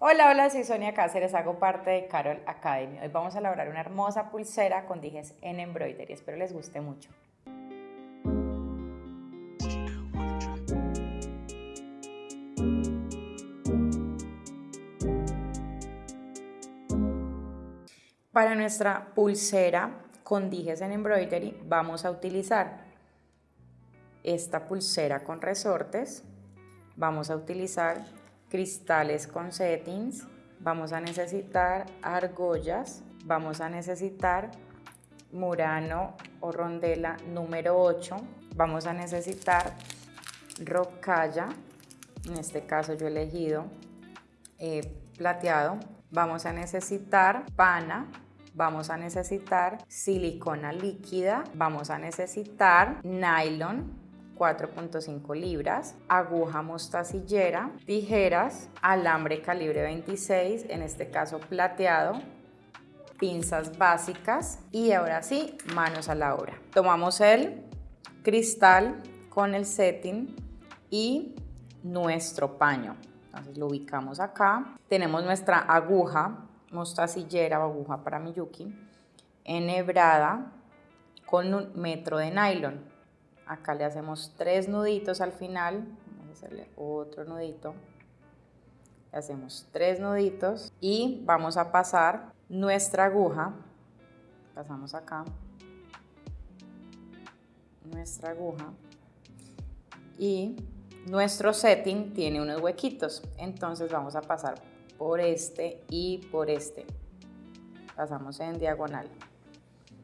Hola, hola, soy Sonia Cáceres, hago parte de Carol Academy. Hoy vamos a elaborar una hermosa pulsera con dijes en embroidery. Espero les guste mucho. Para nuestra pulsera con dijes en embroidery vamos a utilizar esta pulsera con resortes, vamos a utilizar cristales con settings, vamos a necesitar argollas, vamos a necesitar murano o rondela número 8, vamos a necesitar rocalla, en este caso yo he elegido eh, plateado, vamos a necesitar pana, vamos a necesitar silicona líquida, vamos a necesitar nylon, 4.5 libras, aguja mostacillera, tijeras, alambre calibre 26, en este caso plateado, pinzas básicas y ahora sí, manos a la obra. Tomamos el cristal con el setting y nuestro paño. Entonces lo ubicamos acá. Tenemos nuestra aguja mostacillera o aguja para Miyuki enhebrada con un metro de nylon. Acá le hacemos tres nuditos al final, vamos a hacerle otro nudito. Le hacemos tres nuditos y vamos a pasar nuestra aguja, pasamos acá, nuestra aguja y nuestro setting tiene unos huequitos, entonces vamos a pasar por este y por este. Pasamos en diagonal.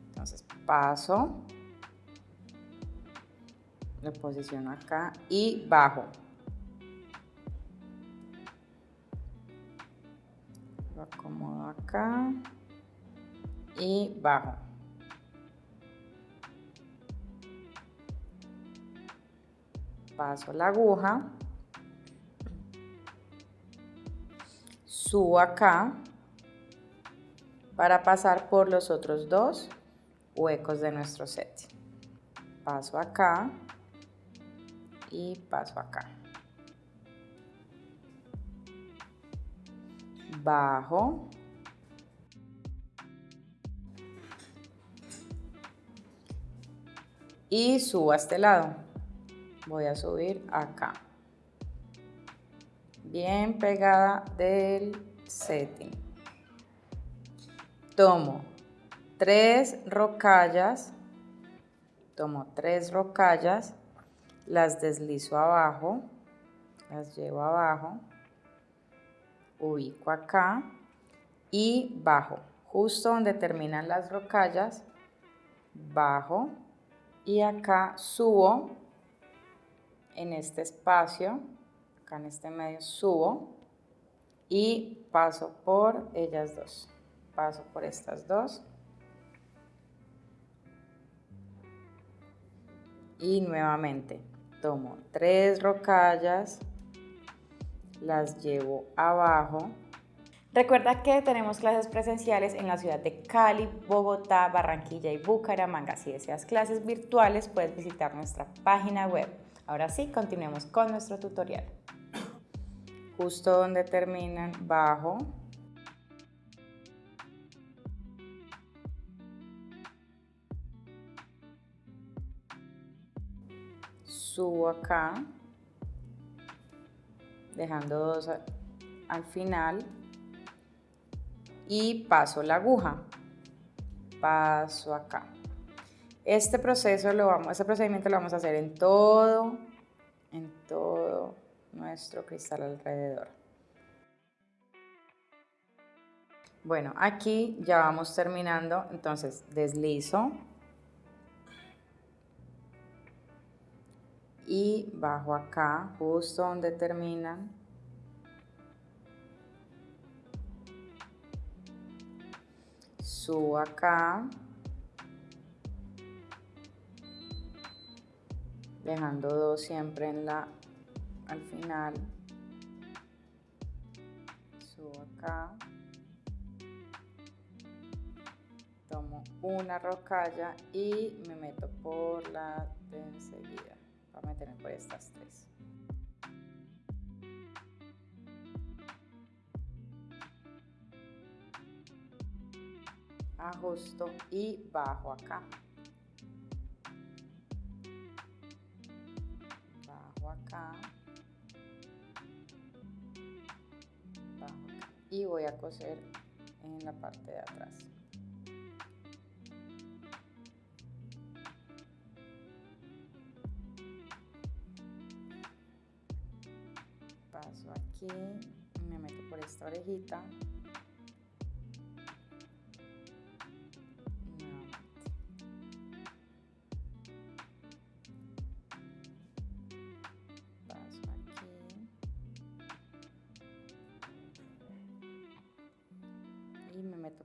Entonces paso, lo posiciono acá y bajo. Lo acomodo acá y bajo. Paso la aguja, subo acá para pasar por los otros dos huecos de nuestro set. Paso acá y paso acá. Bajo. Y subo a este lado. Voy a subir acá. Bien pegada del setting. Tomo tres rocallas. Tomo tres rocallas las deslizo abajo, las llevo abajo, ubico acá y bajo, justo donde terminan las rocallas, bajo y acá subo en este espacio, acá en este medio subo y paso por ellas dos, paso por estas dos y nuevamente tomo tres rocallas, las llevo abajo. Recuerda que tenemos clases presenciales en la ciudad de Cali, Bogotá, Barranquilla y Bucaramanga. Si deseas clases virtuales, puedes visitar nuestra página web. Ahora sí, continuemos con nuestro tutorial. Justo donde terminan, bajo, subo acá, dejando dos al final y paso la aguja, paso acá. Este proceso lo vamos, este procedimiento lo vamos a hacer en todo, en todo nuestro cristal alrededor. Bueno, aquí ya vamos terminando, entonces deslizo y bajo acá, justo donde terminan. Subo acá. Dejando dos siempre en la, al final. Subo acá. Tomo una rocalla y me meto por la de enseguida. Vamos a tener por estas tres. Ajusto y bajo acá. Bajo acá. Bajo acá. Y voy a coser en la parte de atrás. Aquí, me meto por esta orejita.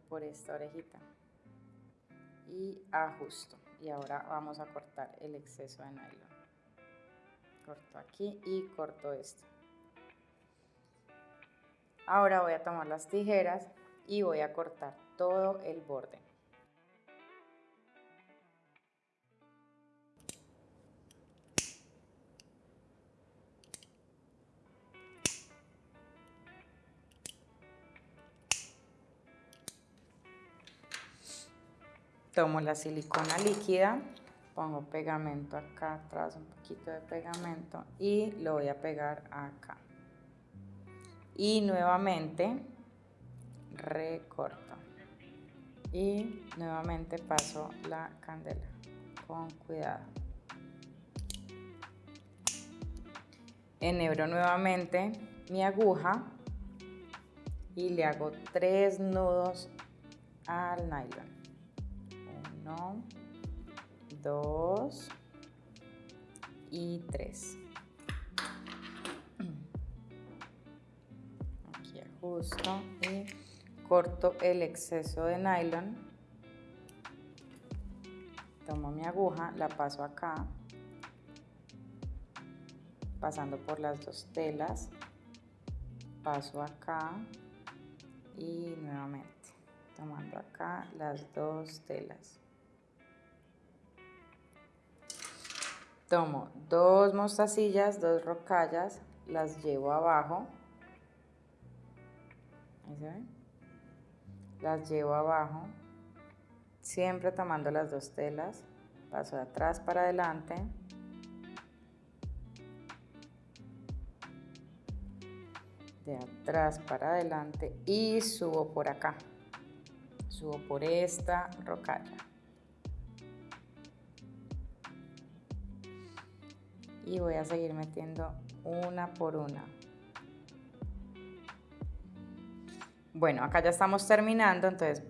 Por esta orejita. Y ajusto y ahora vamos a cortar el exceso de nylon. Corto aquí y corto esto ahora voy a tomar las tijeras y voy a cortar todo el borde tomo la silicona líquida, pongo pegamento acá atrás, un poquito de pegamento y lo voy a pegar acá. Y nuevamente recorto. Y nuevamente paso la candela con cuidado. Enhebro nuevamente mi aguja y le hago tres nudos al nylon dos y tres. Y corto el exceso de nylon. Tomo mi aguja, la paso acá, pasando por las dos telas, paso acá y nuevamente tomando acá las dos telas. tomo dos mostacillas, dos rocallas, las llevo abajo. Las llevo abajo, siempre tomando las dos telas. Paso de atrás para adelante. De atrás para adelante y subo por acá. Subo por esta rocalla. y voy a seguir metiendo una por una. Bueno, acá ya estamos terminando, entonces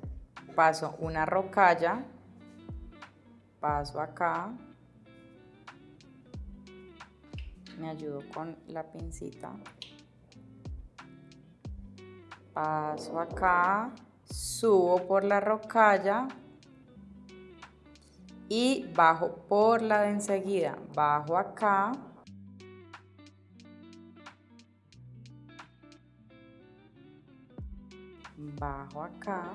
paso una rocalla, paso acá, me ayudo con la pincita, paso acá, subo por la rocalla, y bajo por la de enseguida, bajo acá, bajo acá,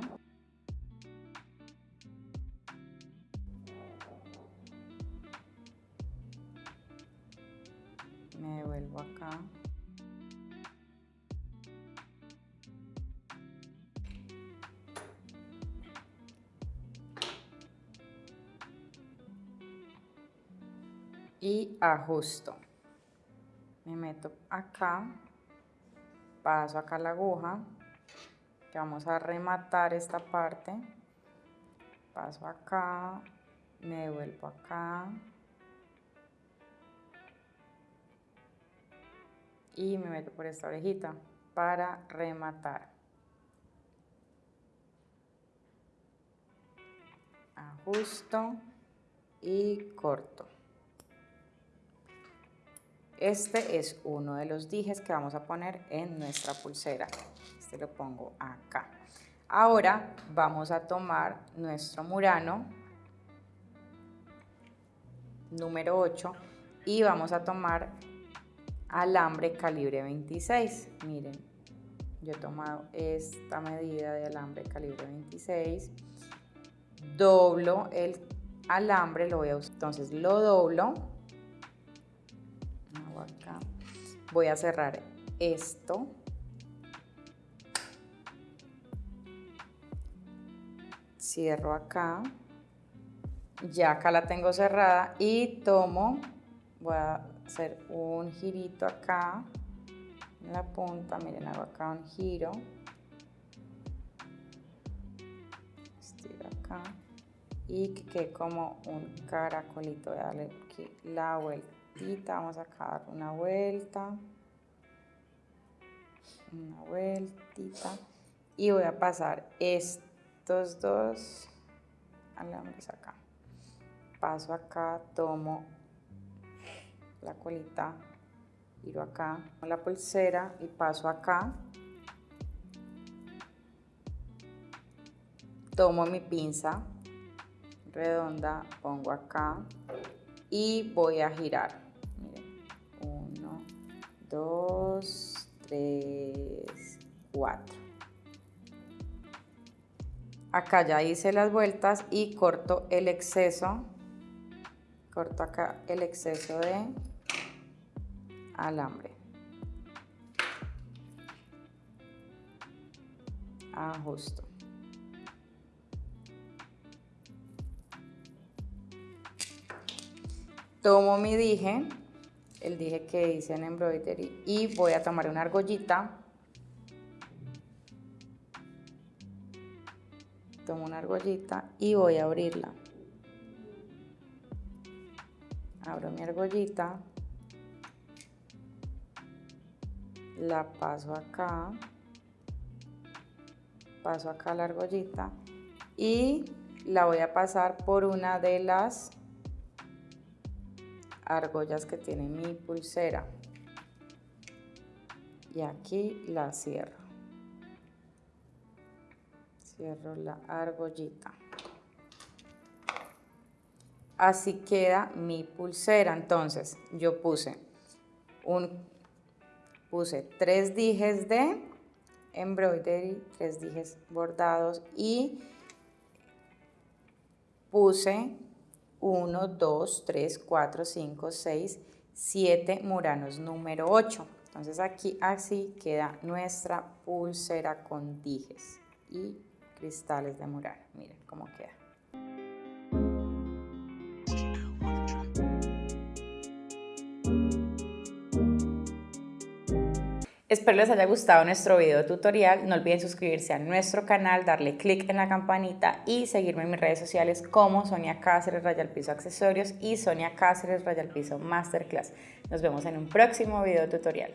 me devuelvo acá, y ajusto. Me meto acá, paso acá la aguja, vamos a rematar esta parte. Paso acá, me devuelvo acá. Y me meto por esta orejita para rematar. Ajusto y corto. Este es uno de los dijes que vamos a poner en nuestra pulsera. Lo pongo acá. Ahora vamos a tomar nuestro murano número 8 y vamos a tomar alambre calibre 26. Miren, yo he tomado esta medida de alambre calibre 26. Doblo el alambre, lo voy a entonces lo doblo acá. Voy a cerrar esto. Cierro acá, ya acá la tengo cerrada y tomo, voy a hacer un girito acá, en la punta, miren, hago acá un giro, estiro acá. Y que quede como un caracolito, voy a darle la vueltita, vamos a dar una vuelta, una vueltita. Y voy a pasar estos dos alambres acá paso acá tomo la colita giro acá con la pulsera y paso acá. Tomo mi pinza redonda pongo acá y voy a girar. Miren, uno dos tres cuatro acá ya hice las vueltas y corto el exceso corto acá el exceso de alambre. Ajusto. Tomo mi dije el dije que hice en embroidery y voy a tomar una argollita una argollita y voy a abrirla. Abro mi argollita, la paso acá, paso acá la argollita y la voy a pasar por una de las argollas que tiene mi pulsera y aquí la cierro cierro la argollita así queda mi pulsera entonces yo puse un puse tres dijes de embroidery tres dijes bordados y puse 1, 2, 3, 4, 5, 6, 7 muranos número 8. Entonces aquí así queda nuestra pulsera con dijes y cristales de mural. Miren cómo queda. Espero les haya gustado nuestro video tutorial. No olviden suscribirse a nuestro canal, darle click en la campanita y seguirme en mis redes sociales como Sonia Cáceres Rayal Piso Accesorios y Sonia Cáceres Rayal Piso Masterclass. Nos vemos en un próximo video tutorial.